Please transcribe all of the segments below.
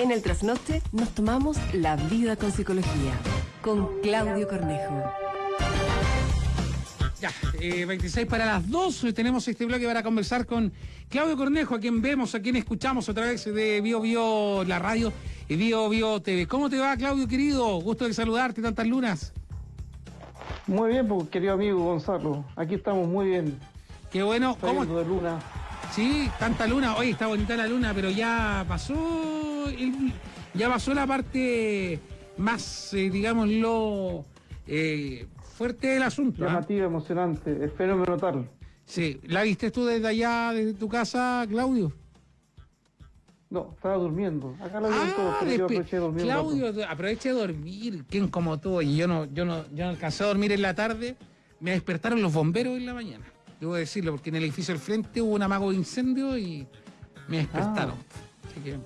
En el trasnoche nos tomamos la vida con psicología. Con Claudio Cornejo. Ya, eh, 26 para las 2. Tenemos este bloque para conversar con Claudio Cornejo, a quien vemos, a quien escuchamos a través de Bio Bio, la radio y Bio Bio TV. ¿Cómo te va, Claudio, querido? Gusto de saludarte tantas lunas. Muy bien, pues, querido amigo Gonzalo. Aquí estamos muy bien. Qué bueno. ¿Cómo? de luna. Sí, tanta luna. Hoy está bonita la luna, pero ya pasó. Ya pasó la parte más, eh, digámoslo, eh, fuerte del asunto. ¿ah? Llamativa, emocionante, el fenómeno tal. Sí, ¿la viste tú desde allá, desde tu casa, Claudio? No, estaba durmiendo. Acá lo vieron todos, pero yo aproveché de dormir. Ah, Claudio, aproveche de dormir. ¿Quién como tú? Y yo no, yo no, yo no alcancé a dormir en la tarde. Me despertaron los bomberos en la mañana. Debo decirlo, porque en el edificio del frente hubo un amago de incendio y me despertaron. Así que,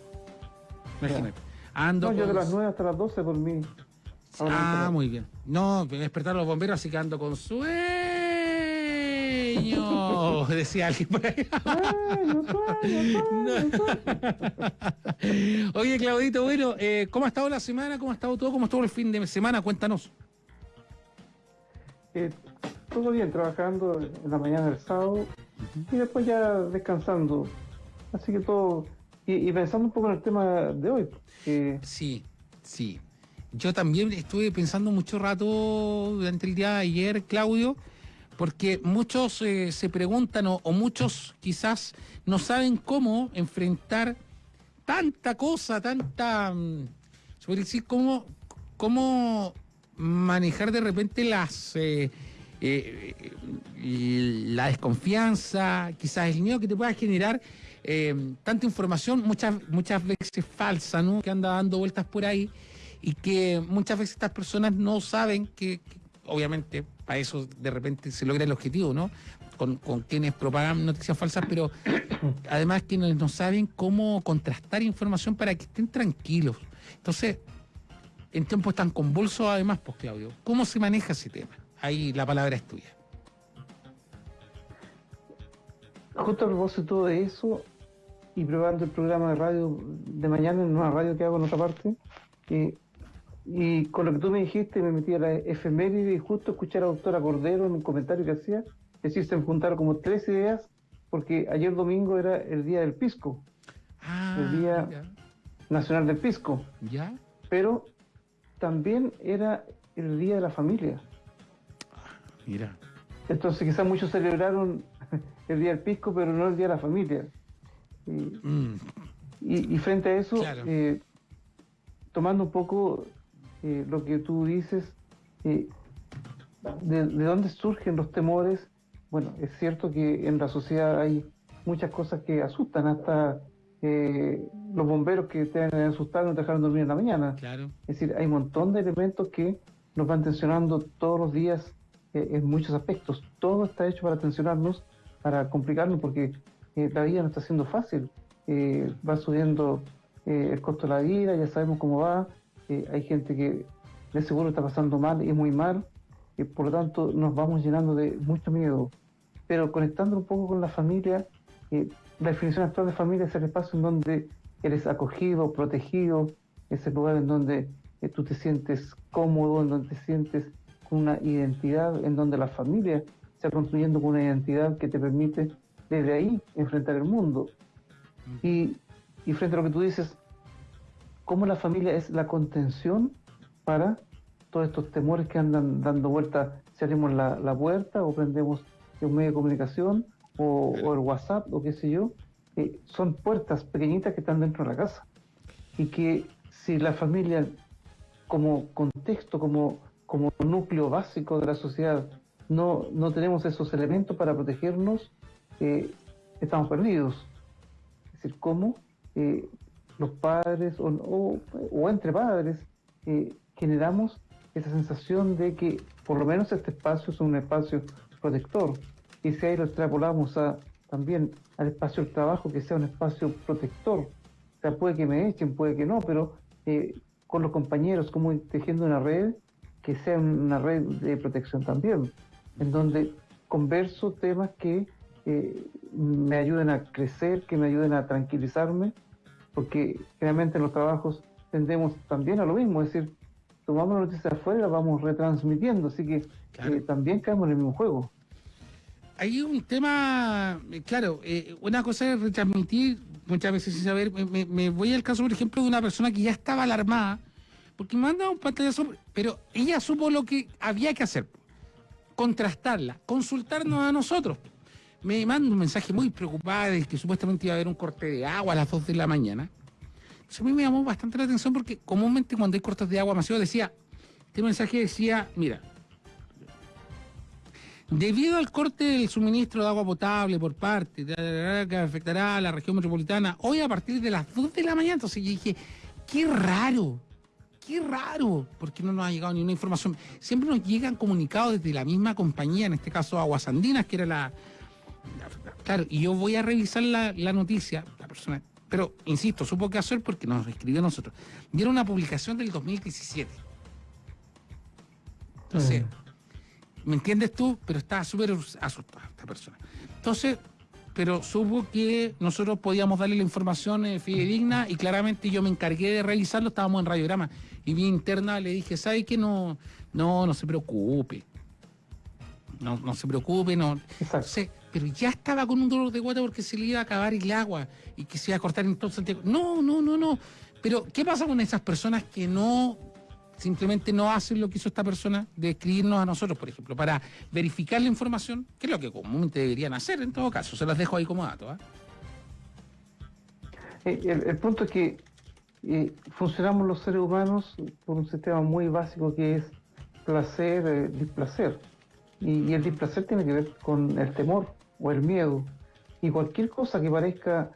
imagínate. Ando. No, yo de las 9 hasta las 12 dormí. Ah, muy bien. No, despertaron los bomberos, así que ando con sueño. Decía alguien por ahí. Oye, Claudito, bueno, eh, ¿cómo ha estado la semana? ¿Cómo ha estado todo? ¿Cómo estuvo el fin de semana? Cuéntanos. Eh, todo bien, trabajando en la mañana del sábado y después ya descansando. Así que todo. Y, pensando un poco en el tema de hoy. Sí, sí. Yo también estuve pensando mucho rato durante el día de ayer, Claudio, porque muchos eh, se preguntan o, o muchos quizás no saben cómo enfrentar tanta cosa, tanta, mm, se decir, cómo, cómo manejar de repente las... eh, eh, eh, la desconfianza, quizás el miedo que te pueda generar eh, tanta información, muchas, muchas veces falsa, ¿no? Que anda dando vueltas por ahí y que muchas veces estas personas no saben que, obviamente, para eso de repente se logra el objetivo, ¿no? Con, con quienes propagan noticias falsas, pero además quienes no saben cómo contrastar información para que estén tranquilos. Entonces, en tiempos tan convulsos, además, pues Claudio, ¿cómo se maneja ese tema? Ahí la palabra es tuya. justo a propósito de eso, y probando el programa de radio de mañana en una radio que hago en otra parte, eh, y con lo que tú me dijiste, me metí a la efeméride y justo escuché a la doctora Cordero en un comentario que hacía, es decir, se juntaron como tres ideas, porque ayer domingo era el día del pisco, Ah, El día- ya. nacional del pisco, ¿Ya? pero también era el día de la familia. Mira. Entonces quizás muchos celebraron el día del pisco, pero no el día de la familia. Y, Mm, Y, y frente a eso, Claro. eh, tomando un poco eh, lo que tú dices, eh, de, de dónde surgen los temores? Bueno, es cierto que en la sociedad hay muchas cosas que asustan, hasta eh, los bomberos que te van a asustar no te dejaron dormir en la mañana. claro. Es decir, hay un montón de elementos que nos van tensionando todos los días eh, en muchos aspectos. Todo está hecho para tensionarnos, para complicarnos, porque eh, la vida no está siendo fácil. Eh, va subiendo el costo de la vida, ya sabemos cómo va. Hay gente que de seguro está pasando mal y muy mal. y por lo tanto, nos vamos llenando de mucho miedo. Pero conectando un poco con la familia, la definición actual de familia es el espacio en donde eres acogido, protegido, es el lugar en donde tú te sientes cómodo, en donde te sientes una identidad, en donde la familia se va construyendo con una identidad que te permite desde ahí enfrentar el mundo. Y, y frente a lo que tú dices, cómo la familia es la contención para todos estos temores que andan dando vueltas si abrimos la, la puerta o prendemos un medio de comunicación o, o el WhatsApp o qué sé yo, eh, son puertas pequeñitas que están dentro de la casa. Y que si la familia como contexto, como, como núcleo básico de la sociedad, no, no tenemos esos elementos para protegernos, eh, estamos perdidos. Es decir, cómo eh, los padres o, o- o entre padres eh, generamos esa sensación de que por lo menos este espacio es un espacio protector. Y si ahí lo extrapolamos a, también al espacio del trabajo, que sea un espacio protector. O sea, puede que me echen, puede que no, pero eh, con los compañeros, como tejiendo una red que sea una red de protección también, en donde converso temas que eh, me ayuden a crecer, que me ayuden a tranquilizarme porque realmente en los trabajos tendemos también a lo mismo, es decir, tomamos noticias afuera las vamos retransmitiendo, así que Claro. eh, también caemos en el mismo juego. Hay un tema, eh, claro, eh, una cosa es retransmitir muchas veces sin saber. Me- me voy al caso, por ejemplo, de una persona que ya estaba alarmada, porque me manda un pantallazo, pero ella supo lo que había que hacer, contrastarla, consultarnos a nosotros. Me manda un mensaje muy preocupada de que supuestamente iba a haber un corte de agua a las 2 de la mañana. Entonces a mí me llamó bastante la atención porque comúnmente cuando hay cortes de agua masivos decía, este mensaje decía, mira, Debido al corte del suministro de agua potable por parte que afectará a la región metropolitana hoy a partir de las 2 de la mañana, entonces yo dije, qué raro, qué raro, porque no nos ha llegado ni una información. Siempre nos llegan comunicados desde la misma compañía, en este caso Aguas Andinas, que era la... la- claro, y yo voy a revisar la, la noticia, la persona, pero insisto, supo qué hacer porque nos escribió a nosotros. Vieron una publicación del 2017. Entonces... Mm. ¿Me entiendes tú? Pero estaba súper asustada esta persona. Entonces, pero supo que nosotros podíamos darle la información eh, fidedigna y claramente yo me encargué de revisarlo, estábamos en radiograma. Y mi interna le dije, ¿sabe qué? No, no, no se preocupe. No, no se preocupe, no. Exacto. Entonces, pero ya estaba con un dolor de guata porque se le iba a acabar el agua y que se iba a cortar en todo Santiago. No, no, no, no. Pero, ¿qué pasa con esas personas que no simplemente no hacen lo que hizo esta persona de escribirnos a nosotros, por ejemplo, para verificar la información, que es lo que comúnmente deberían hacer en todo caso. Se las dejo ahí como dato. ¿ah? Eh, El, punto es que eh, funcionamos los seres humanos por un sistema muy básico que es placer, eh, displacer. Y, el displacer tiene que ver con el temor o el miedo. Y cualquier cosa que parezca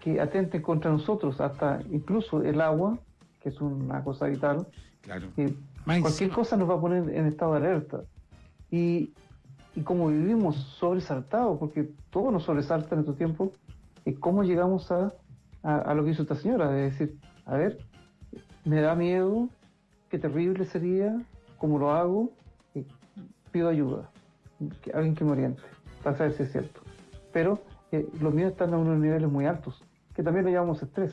que atente contra nosotros, hasta incluso el agua, que es una cosa vital, Claro. cualquier cosa nos va a poner en estado de alerta. Y, y como vivimos sobresaltados, porque todo nos sobresalta en estos tiempos, eh, ¿cómo llegamos a, a, a lo que hizo esta señora? De decir, a ver, me da miedo, qué terrible sería, cómo lo hago, Eh, pido ayuda, que- alguien que me oriente, para saber si es cierto. Pero eh, los miedos están a unos niveles muy altos, que también lo llamamos estrés.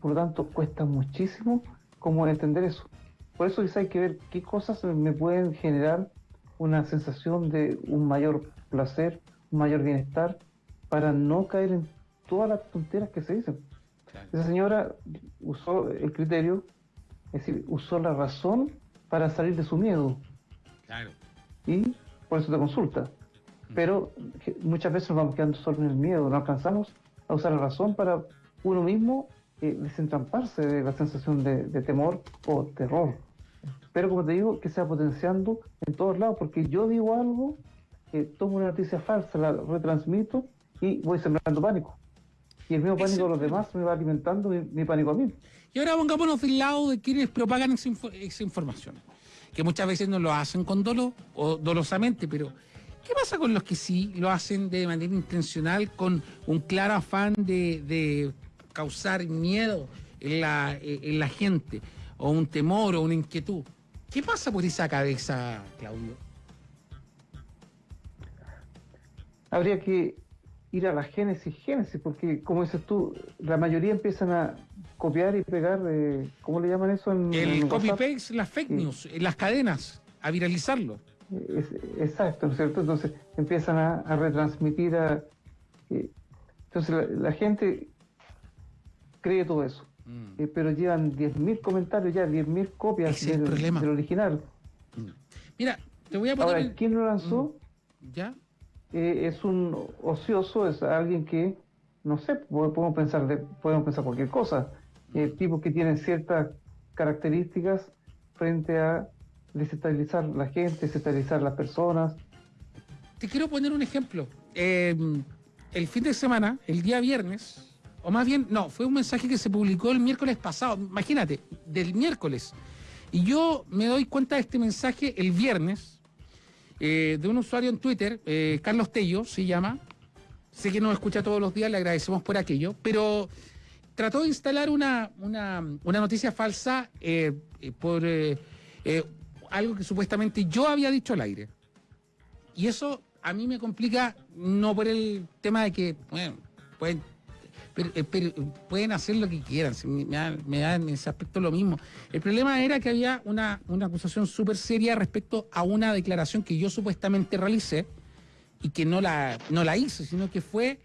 Por lo tanto, cuesta muchísimo como entender eso. Por eso quizá hay que ver qué cosas me pueden generar una sensación de un mayor placer, un mayor bienestar, para no caer en todas las tonteras que se dicen. Claro. Esa señora usó el criterio, es decir, usó la razón para salir de su miedo Claro. y por eso te consulta. Pero muchas veces nos vamos quedando solo en el miedo, no alcanzamos a usar la razón para uno mismo eh, desentramparse de la sensación de, de temor o terror. Pero como te digo, que sea potenciando en todos lados, porque yo digo algo, eh, tomo una noticia falsa, la retransmito y voy sembrando pánico. Y el mismo pánico de los demás me va alimentando mi, mi pánico a mí. Y ahora pongámonos del lado de quienes propagan esa, info- esa información, que muchas veces no lo hacen con dolo o dolosamente, pero ¿qué pasa con los que sí lo hacen de manera intencional, con un claro afán de, de causar miedo en la, en la gente, o un temor o una inquietud? ¿Qué pasa por esa cabeza, Claudio? habría que ir a la génesis, génesis, porque como dices tú, la mayoría empiezan a copiar y pegar, eh, ¿cómo le llaman eso? En, El copy-paste, las fake news, las cadenas, a viralizarlo. Es- exacto, ¿no es cierto? Entonces empiezan a, a retransmitir a... eh, entonces la, la gente cree todo eso, Mm. eh, pero llevan 10.000 comentarios ya, 10.000 copias del, original. Mira, te voy a poner... Ahora, ¿quién lo lanzó? ¿Ya? eh, es un ocioso, es alguien que, no sé, po- podemos pensar, de, podemos pensar cualquier cosa. Eh, tipos que tienen ciertas características frente a desestabilizar la gente, desestabilizar las personas. Te quiero poner un ejemplo. El fin de semana, el día viernes, o más bien, no, fue un mensaje que se publicó el miércoles pasado, imagínate, del miércoles. Y yo me doy cuenta de este mensaje el viernes eh, de un usuario en Twitter, eh, Carlos Tello se llama. Sé que nos escucha todos los días, le agradecemos por aquello, pero trató de instalar una, una, una noticia falsa eh, por algo que supuestamente yo había dicho al aire. Y eso a mí me complica, no por el tema de que, bueno, pueden pero, eh, pueden hacer lo que quieran, me, me, da, en ese aspecto lo mismo. El problema era que había una, una acusación súper seria respecto a una declaración que yo supuestamente realicé y que no la, no la hice, sino que fue,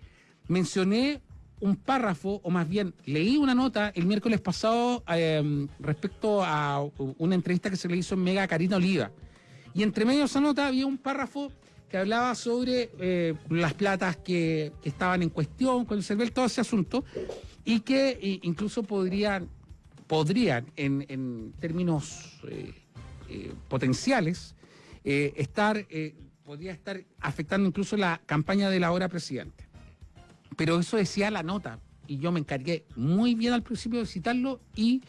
mencioné un párrafo, o más bien leí una nota el miércoles pasado em, respecto a una entrevista que se le hizo en Mega Karina Oliva. Y entre medio de esa nota había un párrafo que hablaba sobre eh, las platas que, estaban en cuestión con el CERVEL, todo ese asunto, y que incluso podrían, podrían en, términos eh, eh, potenciales, estar, podría estar afectando incluso la campaña de la hora presidente. Pero eso decía la nota, y yo me encargué muy bien al principio de citarlo y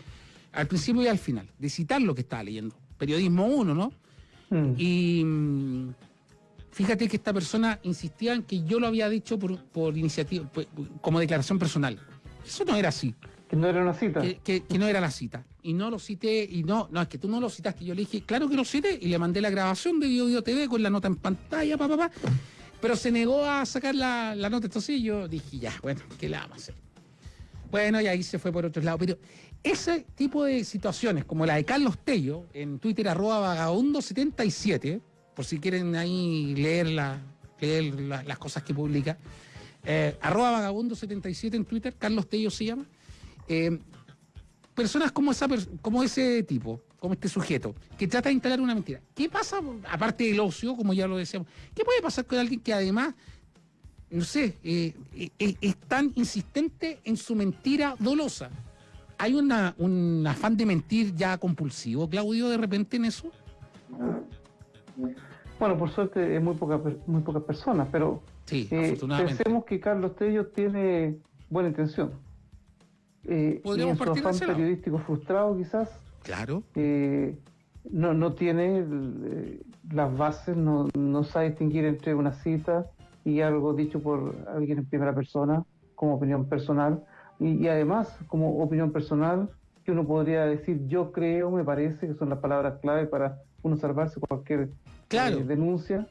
al principio y al final, de citar lo que estaba leyendo. Periodismo 1, ¿no? Mm. Y mm, fíjate que esta persona insistía en que yo lo había dicho por, iniciativa, como declaración personal. Eso no era así. Que no era una cita. Que, no era la cita. Y no lo cité, y no, no, es que tú no lo citaste. Yo le dije, claro que lo cité, y le mandé la grabación de Video TV con la nota en pantalla, papá, papá. Pero se negó a sacar la, nota. Entonces yo dije, ya, bueno, ¿qué le vamos a hacer? Bueno, y ahí se fue por otro lado. Pero ese tipo de situaciones, como la de Carlos Tello, en Twitter arroba vagabundo77, por si quieren ahí leer, las cosas que publica, eh, arroba vagabundo77 en Twitter, Carlos Tello se llama. Eh, personas como, esa, como ese tipo, como este sujeto, que trata de instalar una mentira. ¿Qué pasa, aparte del ocio, como ya lo decíamos, qué puede pasar con alguien que además, no sé, eh, es tan insistente en su mentira dolosa? ¿Hay un afán de mentir ya compulsivo, Claudio, de repente en eso? Bueno, por suerte es muy poca, muy pocas personas, pero sí, eh, pensemos que Carlos Tello tiene buena intención. Eh, y en su afán periodístico frustrado quizás, claro. Eh, no, no tiene eh, las bases, no, no sabe distinguir entre una cita y algo dicho por alguien en primera persona como opinión personal y, además, como opinión personal, que uno podría decir, yo creo, me parece, que son las palabras clave para uno salvarse cualquier claro. Eh, denuncia.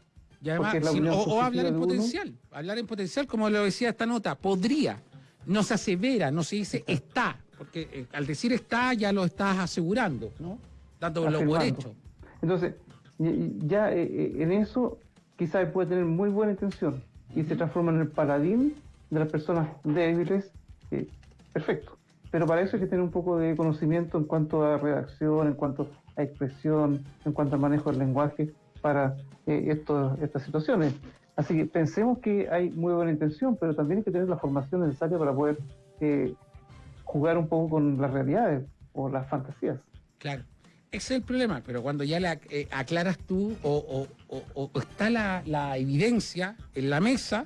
o, hablar en potencial, hablar en potencial, como lo decía esta nota, podría, no se asevera, no se dice está, porque eh, al decir está ya lo estás asegurando, ¿no? Dándolo por hecho. Entonces, ya eh, en eso quizás puede tener muy buena intención y se transforma en el paladín de las personas débiles perfecto. Pero para eso hay que tener un poco de conocimiento en cuanto a redacción, en cuanto a expresión, en cuanto al manejo del lenguaje para eh, estas situaciones. Así que pensemos que hay muy buena intención, pero también hay que tener la formación necesaria para poder eh, jugar un poco con las realidades o las fantasías. Claro, ese es el problema, pero cuando ya le eh, aclaras tú o, está la, la, evidencia en la mesa,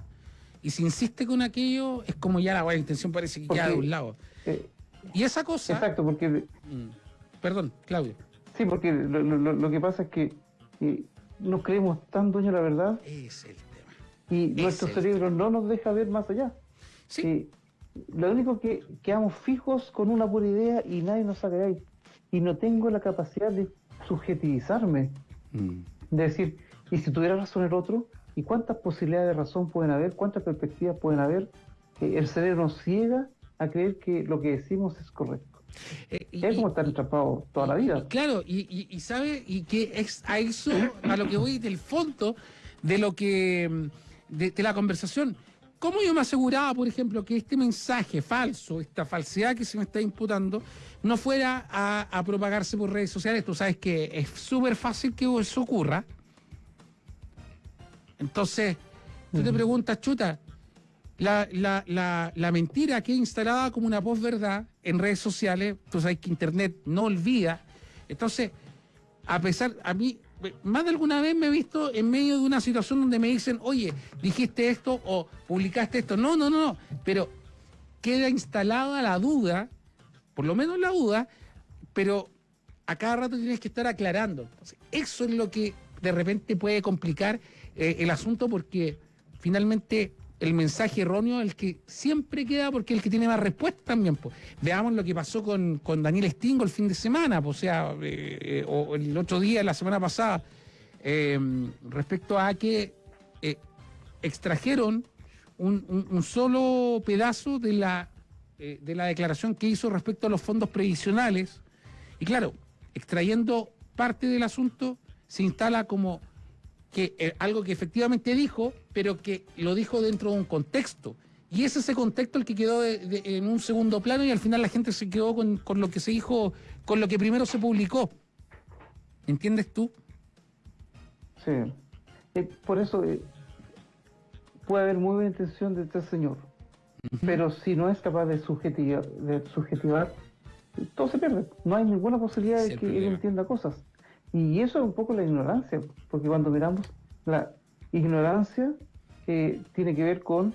y si insiste con aquello, es como ya la buena intención parece que queda de un lado. Eh, y esa cosa. Exacto, porque. Mm, perdón, Claudio. Sí, porque lo, que pasa es que eh, nos creemos tan dueños de la verdad. Es el tema. Y nuestro cerebro no nos deja ver más allá. Sí. Eh, lo único que quedamos fijos con una pura idea y nadie nos saca de ahí. Y no tengo la capacidad de subjetivizarme. Mm. De decir, y si tuviera razón el otro, ¿Y cuántas posibilidades de razón pueden haber? ¿Cuántas perspectivas pueden haber? el cerebro nos ciega a creer que lo que decimos es correcto. Eh, es como estar atrapado toda la vida. claro, y, sabe, y que es a eso, a lo que voy del fondo de lo que, de, la conversación. ¿Cómo yo me aseguraba, por ejemplo, que este mensaje falso, esta falsedad que se me está imputando, no fuera a, a propagarse por redes sociales? Tú sabes que es súper fácil que eso ocurra. Entonces, tú te preguntas, chuta, la, la, mentira que instalada como una posverdad en redes sociales, tú sabes que Internet no olvida. Entonces, a pesar, a mí, más de alguna vez me he visto en medio de una situación donde me dicen, oye, dijiste esto o publicaste esto. No, no, no, no. Pero queda instalada la duda, por lo menos la duda, pero a cada rato tienes que estar aclarando. eso es lo que de repente puede complicar eh, el asunto porque finalmente el mensaje erróneo el que siempre queda porque es el que tiene más respuesta también. Veamos lo que pasó con, Daniel Stingo el fin de semana, o sea, eh, eh, o el otro día, la semana pasada, respecto a que extrajeron un, solo pedazo de la eh, de la declaración que hizo respecto a los fondos previsionales. Y claro, extrayendo parte del asunto, se instala como que eh, algo que efectivamente dijo, pero que lo dijo dentro de un contexto. Y es ese contexto el que quedó en un segundo plano y al final la gente se quedó con, con, lo que se dijo, con lo que primero se publicó. ¿Entiendes tú? Sí. Eh, por eso eh, puede haber muy buena intención de este señor, pero si no es capaz de subjetivar, de subjetivar, todo se pierde. No hay ninguna posibilidad de que él entienda cosas. Y eso es un poco la ignorancia, porque cuando miramos la ignorancia eh, tiene que ver con,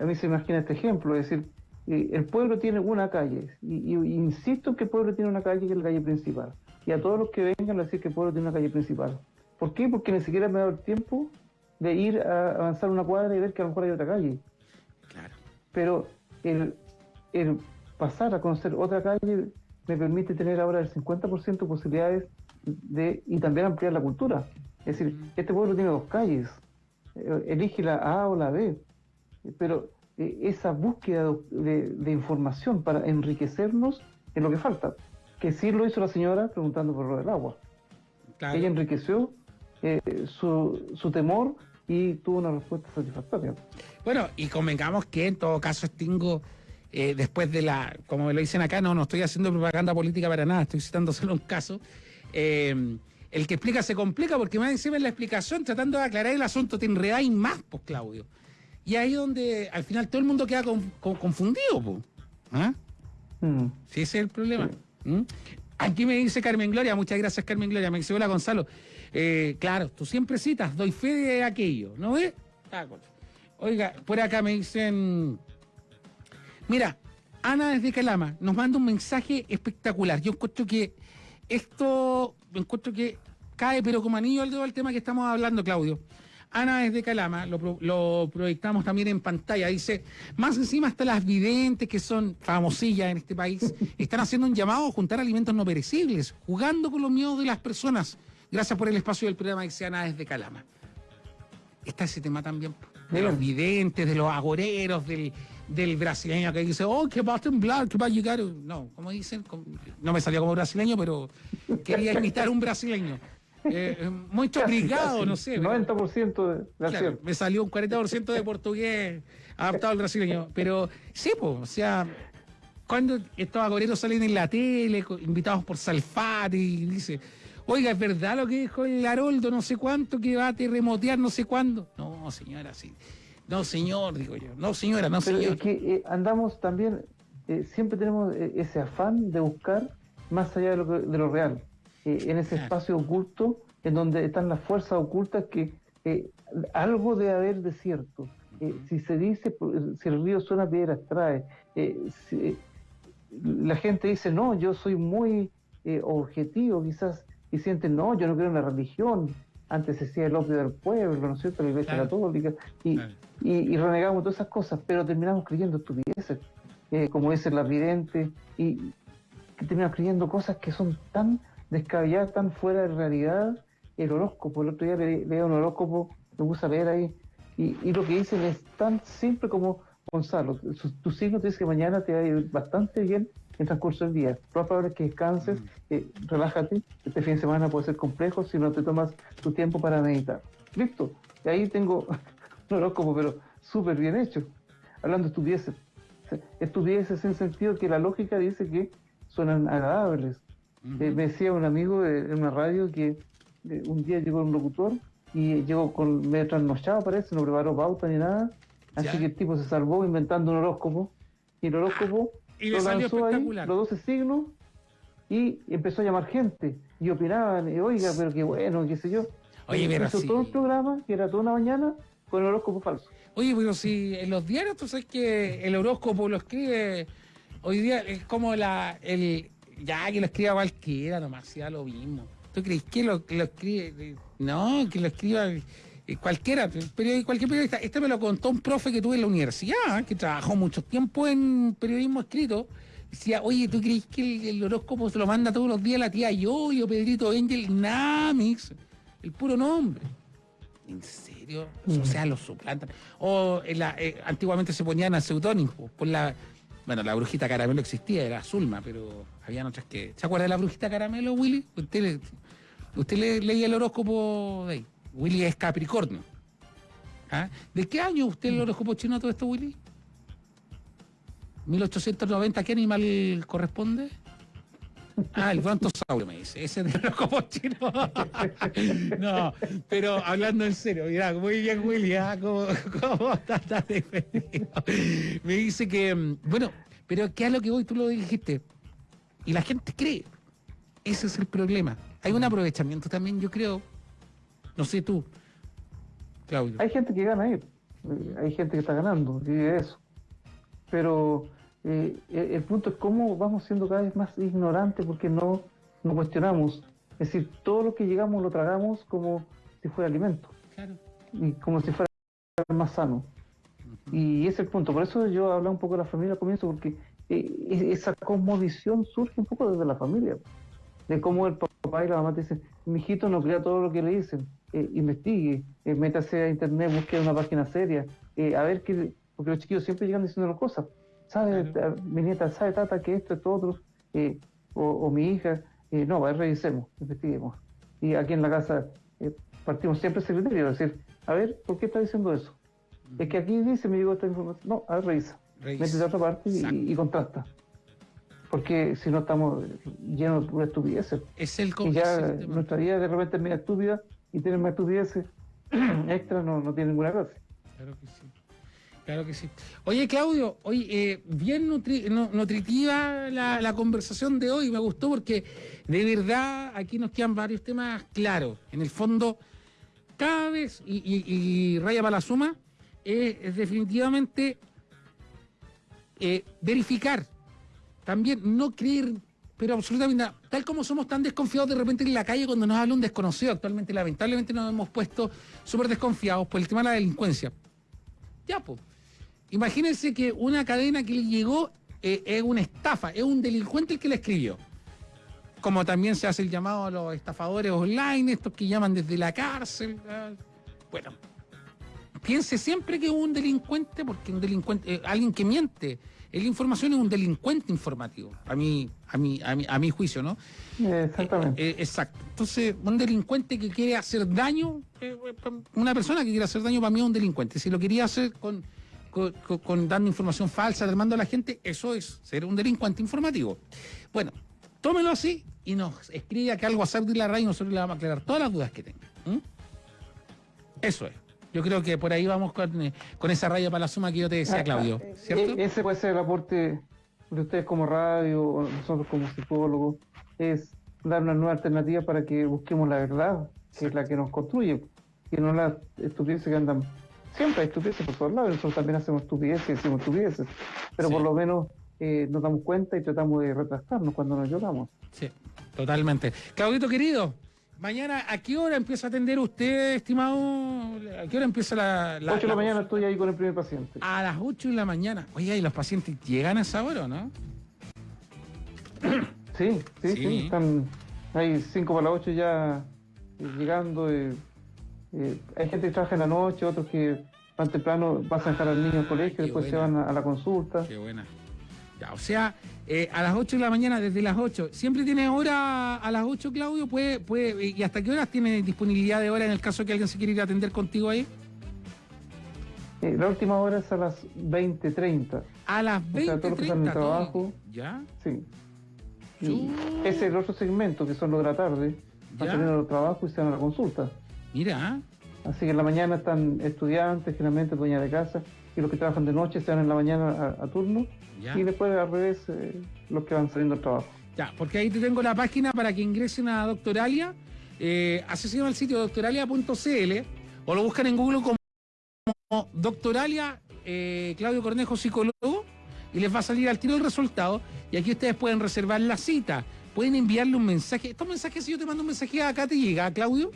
a mí se me imagina este ejemplo, es decir, eh, el pueblo tiene una calle, y, insisto en que el pueblo tiene una calle que es la calle principal, y a todos los que vengan a decir que el pueblo tiene una calle principal. ¿Por qué? Porque ni siquiera me ha dado el tiempo de ir a avanzar una cuadra y ver que a lo mejor hay otra calle. Claro. Pero el, el pasar a conocer otra calle me permite tener ahora el 50% de posibilidades de, y también ampliar la cultura. Es decir, este pueblo tiene dos calles, eh, elige la A o la B, pero eh, esa búsqueda de, información para enriquecernos es lo que falta. Que sí lo hizo la señora preguntando por lo del agua. Ella enriqueció eh, su, su temor y tuvo una respuesta satisfactoria. Bueno, y convengamos que en todo caso extingo después de la, como me lo dicen acá, no, no estoy haciendo propaganda política para nada, estoy citándoselo solo un caso, eh, el que explica se complica porque más encima en la explicación, tratando de aclarar el asunto, te enredáis más, pues, Claudio. Y ahí donde al final todo el mundo queda confundido, pues. ¿Ah? Mm. Sí, ese es el problema. ¿Mm? Aquí me dice Carmen Gloria, muchas gracias Carmen Gloria, me dice hola Gonzalo. Eh, claro, tú siempre citas, doy fe de aquello, ¿no ves? Ah, Oiga, por acá me dicen, mira, Ana desde Calama nos manda un mensaje espectacular. Yo encuentro que esto encuentro que cae, pero como anillo al dedo al tema que estamos hablando, Claudio. Ana desde Calama, lo, proyectamos también en pantalla, dice, más encima hasta las videntes que son famosillas en este país, están haciendo un llamado a juntar alimentos no perecibles, jugando con los miedos de las personas. Gracias por el espacio del programa, dice Ana desde Calama. Está ese tema también, de los videntes, de los agoreros, del, del brasileño que dice, oh, que va a temblar, que va a llegar. No, como dicen, no me salió como brasileño, pero quería imitar un brasileño. Eh, eh muy obligado, no sé. 90% de Me salió un 40% de portugués adaptado al brasileño. Pero sí, pues, o sea, cuando estos agoreros salen en la tele, invitados por Salfate, y dice, oiga, ¿es verdad lo que dijo el Haroldo, no sé cuánto, que va a terremotear, no sé cuándo? No, señora, sí. No, señor, digo yo. No, señora, no, Pero señor. Es que eh, andamos también, eh, siempre tenemos eh, ese afán de buscar más allá de lo, de lo real, en ese espacio oculto, en donde están las fuerzas ocultas que algo de haber de cierto. si se dice, si el río suena, piedras trae. la gente dice, no, yo soy muy objetivo, quizás, y sienten, no, yo no creo en la religión, antes se decía el opio del pueblo, ¿no es cierto?, la iglesia católica, y, y, renegamos todas esas cosas, pero terminamos creyendo estupideces, eh, como es el vidente, y terminamos creyendo cosas que son tan descabelladas, tan fuera de realidad. El horóscopo, el otro día leo un horóscopo, me puse a leer ahí, y, lo que dicen es tan simple como, Gonzalo, tu signo te dice que mañana te va a ir bastante bien en transcurso del día. Lo más probable es que descanses, mm. eh, relájate, este fin de semana puede ser complejo si no te tomas tu tiempo para meditar. Listo. Y ahí tengo horóscopo, pero súper bien hecho. Hablando de estupideces. Estupideces en sentido que la lógica dice que suenan agradables. Eh, me decía un amigo en una radio que eh, un día llegó un locutor y llegó con medio trasnochado, parece, no preparó pauta ni nada. Así que el tipo se salvó inventando un horóscopo. Y el horóscopo y lo lanzó ahí, los 12 signos, y empezó a llamar gente. Y opinaban, y, oiga, pero qué bueno, qué sé yo. Oye, pero hizo todo un programa, que era toda una mañana, con el horóscopo falso. Oye, pero si en los diarios tú sabes que el horóscopo lo escribe, hoy día es como la, el, ya que lo escriba cualquiera nomás, ya lo mismo. ¿Tú crees que lo, lo escribe? No, que lo escriba eh, cualquiera, pero cualquier periodista. Este me lo contó un profe que tuve en la universidad, que trabajó mucho tiempo en periodismo escrito. Decía, oye, ¿tú crees que el, horóscopo se lo manda todos los días la tía Yo, yo Pedrito Angel? Namix, el puro nombre. ¿En serio? O sea, lo suplantan. O eh, antiguamente se ponían a seudónimo por la Bueno, la brujita caramelo existía, era Zulma, pero habían otras que. ¿Se acuerda de la brujita caramelo, Willy? Usted, le- usted le- leía el horóscopo de ahí. Willy es Capricornio. ¿Ah? ¿De qué año usted el horóscopo chino todo esto, Willy? 1890, ¿qué animal corresponde? Ah, el brontosaurio me dice. Ese es el horóscopo chino. no, pero hablando en serio, mira, muy bien, Willy, ¿ah? ¿Cómo, cómo está tan defendido? Me dice que, mm, bueno, pero ¿qué es lo que voy? Tú lo dijiste. Y la gente cree. Ese es el problema. Hay un aprovechamiento también, yo creo. No sé tú, Claudio. Hay gente que gana ahí, eh, hay gente que está ganando, y eso. Pero eh, el, el punto es cómo vamos siendo cada vez más ignorantes porque no, no cuestionamos. Es decir, todo lo que llegamos lo tragamos como si fuera alimento Claro. y como si fuera más sano. Y ese es el punto. Por eso yo hablaba un poco de la familia al comienzo, porque eh, e- esa cosmovisión surge un poco desde la familia. De cómo el papá y la mamá te dicen, mi hijito no crea todo lo que le dicen, eh, investigue, eh, métase a internet, busque una página seria, eh, a ver qué, porque los chiquillos siempre llegan diciendo cosas. ¿Sabe, Claro. mi nieta, sabe, tata, que esto, esto, otro? Eh, o, o mi hija, eh, no, a ver, revisemos, investiguemos. Y aquí en la casa partimos siempre ese criterio, es decir, a ver, ¿por qué está diciendo eso? Es que aquí dice, me llegó esta información. No, a ver, revisa. Revisa. Métete a otra parte y, y contrasta. Porque si no estamos llenos de pura estupideces. Es el, Y ya nuestra vida de repente es media estúpida y tener más estupideces extra no, no tiene ninguna gracia. Claro que sí. Claro que sí. Oye, Claudio, oye, eh, bien nutri- nu- nutritiva la, la conversación de hoy. Me gustó porque de verdad aquí nos quedan varios temas claros. En el fondo, cada vez, y, y- y raya para la suma, eh, es definitivamente eh, verificar. También no creer, pero absolutamente nada. Tal como somos tan desconfiados de repente en la calle cuando nos habla un desconocido, actualmente lamentablemente nos hemos puesto súper desconfiados por el tema de la delincuencia. Ya, pues. Imagínense que una cadena que le llegó eh, es una estafa, es un delincuente el que la escribió. Como también se hace el llamado a los estafadores online, estos que llaman desde la cárcel. Bueno, piense siempre que es un delincuente, porque un delincuente, eh, alguien que miente en la información es un delincuente informativo, a mi, a mi, a mi, a mi juicio, ¿no? Exactamente. Eh, eh, exacto. Entonces, un delincuente que quiere hacer daño, eh, una persona que quiere hacer daño para mí es un delincuente. Si lo quería hacer con, con, con- con dando información falsa, alarmando a la gente, eso es ser un delincuente informativo. Bueno, tómelo así y nos escribe acá al WhatsApp de la radio y nosotros le vamos a aclarar todas las dudas que tenga. Eso es. Yo creo que por ahí vamos con, eh, con esa raya para la suma que yo te decía, Claudio. ah, ¿Cierto? e- Ese puede ser el aporte de ustedes como radio o nosotros como psicólogos, es dar una nueva alternativa para que busquemos la verdad, que es la que nos construye, y no las estupideces que andan. Siempre hay estupideces por todos lados, nosotros también hacemos estupideces, decimos estupideces, pero Sí. por lo menos eh, nos damos cuenta y tratamos de retractarnos cuando nos equivocamos. Sí, totalmente. Claudito querido, mañana a qué hora empieza a atender usted, estimado? ¿A qué hora empieza la, 8 de la mañana estoy ahí con el primer paciente. A las 8 de la mañana. Oye, ¿y los pacientes llegan a esa hora o no? Sí, sí, Sí. sí, están hay 5 para las 8 ya llegando. eh, eh, hay gente que trabaja en la noche, otros que van temprano, vas a dejar al niño al colegio, qué después se van a, a la consulta. Qué buena. Ya, o sea, eh, a las 8 de la mañana, desde las 8. ¿Siempre tiene hora a las 8, Claudio? ¿Puede, puede, ¿Y hasta qué horas tiene disponibilidad de hora en el caso que alguien se quiera ir a atender contigo ahí? La última hora es a las 20.30. A las O sea, todos los que están en 20.30. trabajo. ¿Ya? Sí. Chu. ese es el otro segmento, que son los de la tarde. Van Ya. saliendo del trabajo y se van a la consulta. Mira, Así que en la mañana están estudiantes, generalmente dueñas de casa, y los que trabajan de noche se van en la mañana a, a turno. Ya. Y después al revés, eh, los que van saliendo del trabajo. Ya, porque ahí te tengo la página para que ingresen a Doctoralia. Eh, accesen al sitio doctoralia.cl o lo buscan en Google como Doctoralia eh, Claudio Cornejo Psicólogo y les va a salir al tiro el resultado. Y aquí ustedes pueden reservar la cita. Pueden enviarle un mensaje. Estos mensajes, si yo te mando un mensaje acá, ¿te llega, Claudio?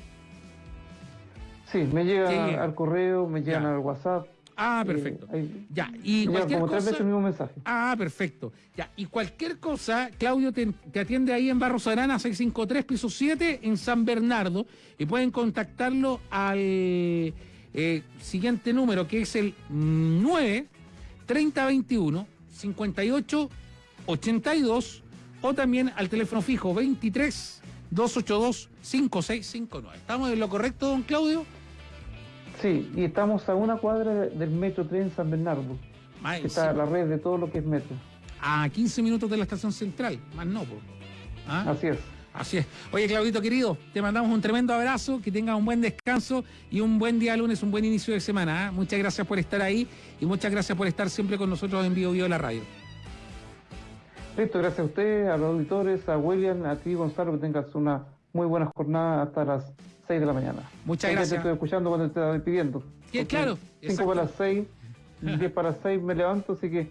Sí, me llega al correo, me llegan Ya. al WhatsApp. Ah, eh, perfecto. ahí- Ya, y cualquier como tres cosa. veces el mismo mensaje. Ah, perfecto. Ya, y cualquier cosa, Claudio te, te atiende ahí en Barros Arana 653, piso 7, en San Bernardo, y pueden contactarlo al eh, siguiente número, que es el 9 3021 58 82 o también al teléfono fijo 23 282 5659. ¿Estamos en lo correcto, don Claudio? Sí, y estamos a una cuadra del Metro Tren San Bernardo. está la red de todo lo que es metro. A 15 minutos de la estación central, más no. ¿Ah? Así es. Así es. Oye, Claudito querido, te mandamos un tremendo abrazo, que tengas un buen descanso y un buen día lunes, un buen inicio de semana. ¿ah? Muchas gracias por estar ahí y muchas gracias por estar siempre con nosotros en Vivo Vivo la radio. Listo, gracias a usted, a los auditores, a William, a ti Gonzalo, que tengas una muy buena jornada hasta las 6 de la mañana. Muchas gracias. Te estoy escuchando cuando te estaba despidiendo. Sí, claro. 5 para las 6, 10 para las 6 me levanto, así que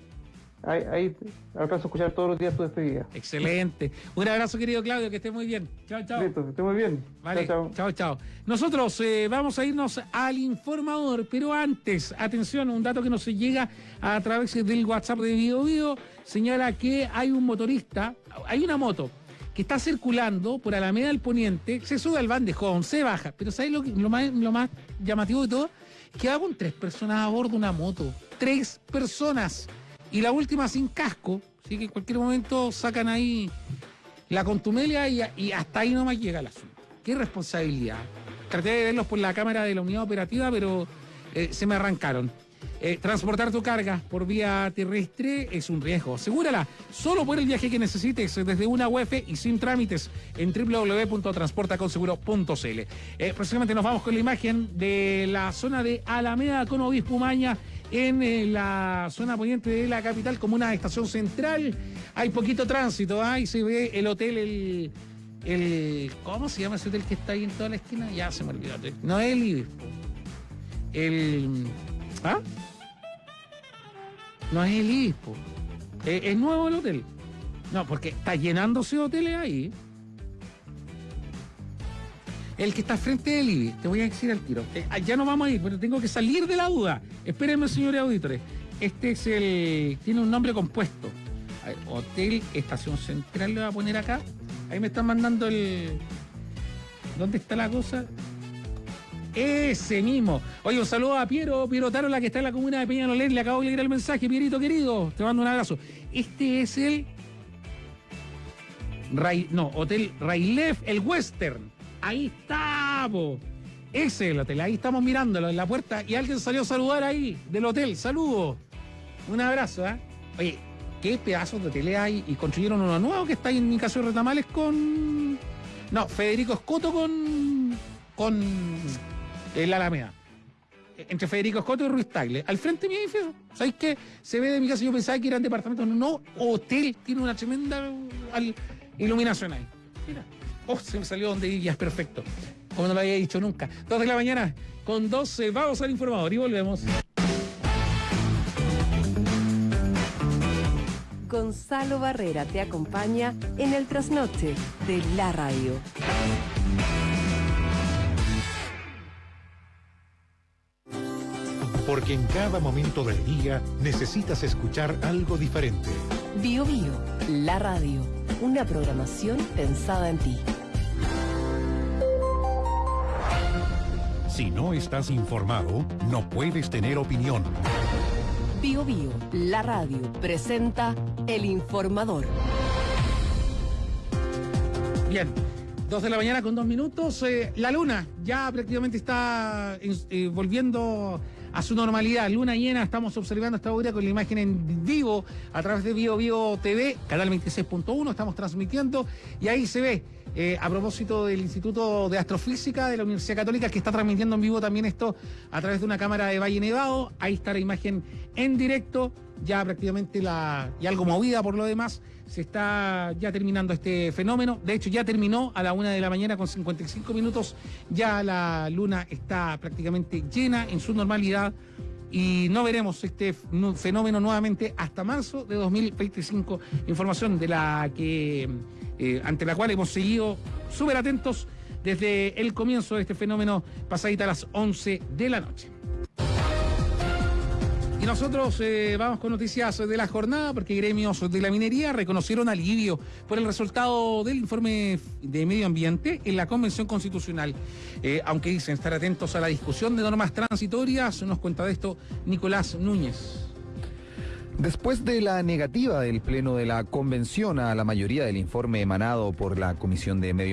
ahí, ahí alcanzo a escuchar todos los días tu despedida. Excelente. Un abrazo, querido Claudio, que esté muy bien. Chao, chao. Listo, que esté muy bien. Vale, chao, chao. chao, Nosotros eh, vamos a irnos al informador, pero antes, atención, un dato que nos llega a través del WhatsApp de Video Video señala que hay un motorista, hay una moto que está circulando por Alameda del Poniente, se sube al bandejón, se baja, pero ¿sabes lo, lo, más, llamativo de todo? Que va con tres personas a bordo de una moto. Tres personas. Y la última sin casco, así que en cualquier momento sacan ahí la contumelia y, hasta ahí nomás llega el asunto. Qué responsabilidad. Traté de verlos por la cámara de la unidad operativa, pero eh, se me arrancaron. Eh, transportar tu carga por vía terrestre es un riesgo. Asegúrala solo por el viaje que necesites desde una UEF y sin trámites en www.transportaconseguro.cl. Eh, próximamente nos vamos con la imagen de la zona de Alameda con Obispo Maña en eh, la zona poniente de la capital como una estación central. Hay poquito tránsito, ahí se ve el hotel, el, el, ¿Cómo se llama ese hotel que está ahí en toda la esquina? Ya se me olvidó. No el. El. ¿Ah? No es el Ibis, Es, nuevo el hotel. No, porque está llenándose hoteles ahí. El que está frente del IBI, te voy a decir al tiro. Eh, ya no vamos a ir, pero tengo que salir de la duda. Espérenme, señores auditores. Este es el. Tiene un nombre compuesto. Hotel Estación Central le voy a poner acá. Ahí me están mandando el. ¿Dónde está la cosa? Ese mismo. Oye, un saludo a Piero, Piero Tarola, que está en la comuna de Peñalolén. Le acabo de leer el mensaje, Pierito querido. Te mando un abrazo. Este es el. no, Hotel Railef, el Western. Ahí está, Ese es el hotel, ahí estamos mirándolo en la puerta y alguien salió a saludar ahí del hotel. Saludos. Un abrazo, ¿eh? Oye, qué pedazos de hoteles hay y construyeron uno nuevo que está ahí en mi caso de Retamales con. No, Federico Escoto con. con. El Alameda. Entre Federico Escoto y Ruiz Tagle. Al frente de mi edificio. ¿Sabéis qué? Se ve de mi casa, yo pensaba que eran departamentos. No, hotel. Tiene una tremenda iluminación ahí. Mira. Oh, se me salió donde ya es perfecto. Como no lo había dicho nunca. Dos de la mañana con 12. Vamos al informador y volvemos. Gonzalo Barrera te acompaña en el trasnoche de la radio. Porque en cada momento del día necesitas escuchar algo diferente. Bio Bio, la radio una programación pensada en ti. Si no estás informado, no puedes tener opinión. Bio Bio, la radio, presenta El Informador. Bien, dos de la mañana con dos minutos. Eh, la luna ya prácticamente está eh, volviendo a su normalidad. Luna llena, estamos observando esta hora con la imagen en vivo a través de Vivo Vivo TV, canal 26.1, estamos transmitiendo y ahí se ve. Eh, a propósito del Instituto de Astrofísica de la Universidad Católica, que está transmitiendo en vivo también esto a través de una cámara de Valle Nevado. Ahí está la imagen en directo, ya prácticamente la, y algo movida por lo demás se está ya terminando este fenómeno. De hecho, ya terminó a la una de la mañana con 55 minutos. Ya la luna está prácticamente llena en su normalidad y no veremos este fenómeno nuevamente hasta marzo de 2025. Información de la que eh, ante la cual hemos seguido súper atentos desde el comienzo de este fenómeno pasadita a las 11 de la noche. Y nosotros eh, vamos con noticias de la jornada porque gremios de la minería reconocieron alivio por el resultado del informe de medio ambiente en la Convención Constitucional. Eh, aunque dicen estar atentos a la discusión de normas transitorias, nos cuenta de esto Nicolás Núñez. Después de la negativa del Pleno de la Convención a la mayoría del informe emanado por la Comisión de Medio